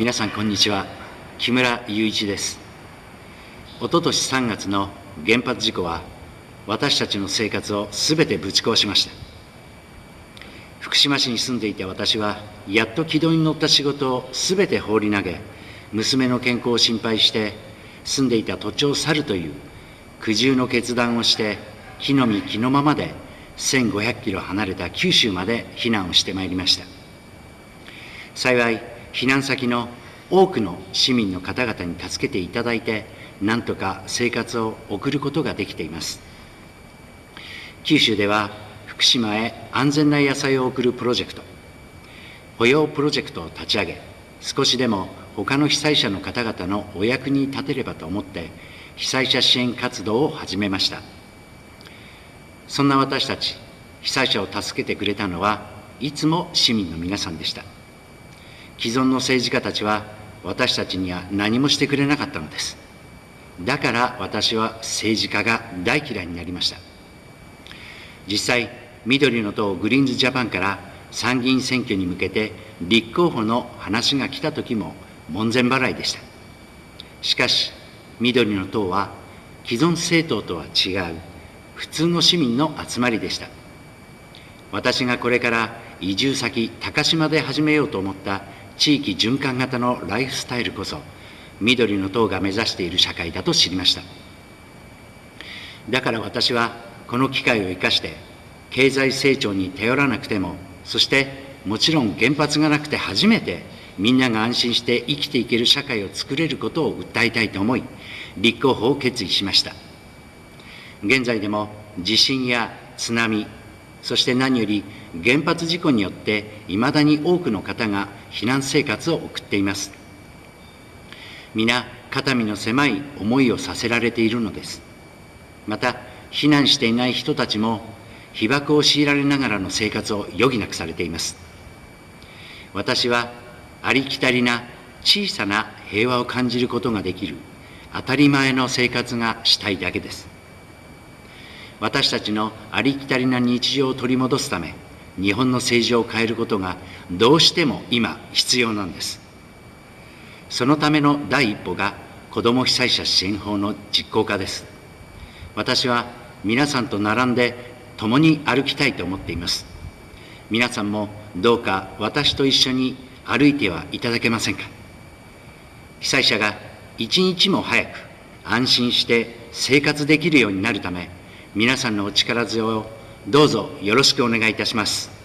皆さんこんにちは。木村雄一です。おととし3月の原発事故は私たちの生活をすべてぶち壊しました。福島市に住んでいた私はやっと軌道に乗った仕事をすべて放り投げ娘の健康を心配して住んでいた土地を去るという苦渋の決断をして木の実木のままで1500キロ離れた九州まで避難をしてまいりました。幸い避難先の多くの市民の方々に助けていただいて、なんとか生活を送ることができています。九州では、福島へ安全な野菜を送るプロジェクト、保養プロジェクトを立ち上げ、少しでも他の被災者の方々のお役に立てればと思って、被災者支援活動を始めました。そんな私たち、被災者を助けてくれたのは、いつも市民の皆さんでした。既存の政治家たちは私たちには何もしてくれなかったのです。だから私は政治家が大嫌いになりました。実際、緑の党グリーンズジャパンから参議院選挙に向けて立候補の話が来た時も門前払いでした。しかし、緑の党は既存政党とは違う普通の市民の集まりでした。私がこれから移住先、高島で始めようと思った地域循環型のライフスタイルこそ、緑の党が目指している社会だと知りました。だから私は、この機会を生かして、経済成長に頼らなくても、そしてもちろん原発がなくて初めて、みんなが安心して生きていける社会を作れることを訴えたいと思い、立候補を決意しました。現在でも地震や津波、そして何より原発事故によっていまだに多くの方が避難生活を送っています。皆、肩身の狭い思いをさせられているのです。また、避難していない人たちも、被爆を強いられながらの生活を余儀なくされています。私は、ありきたりな小さな平和を感じることができる当たり前の生活がしたいだけです。私たちのありきたりな日常を取り戻すため、日本の政治を変えることがどうしても今必要なんです。そのための第一歩が子ども被災者支援法の実行化です。私は皆さんと並んで共に歩きたいと思っています。皆さんもどうか私と一緒に歩いてはいただけませんか。被災者が一日も早く安心して生活できるようになるため、皆さんのお力添えをどうぞよろしくお願いいたします。